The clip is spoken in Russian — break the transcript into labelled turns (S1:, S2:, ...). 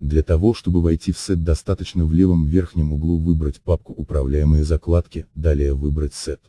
S1: Для того чтобы войти в сет достаточно в левом верхнем углу выбрать папку «Управляемые закладки», далее выбрать сет.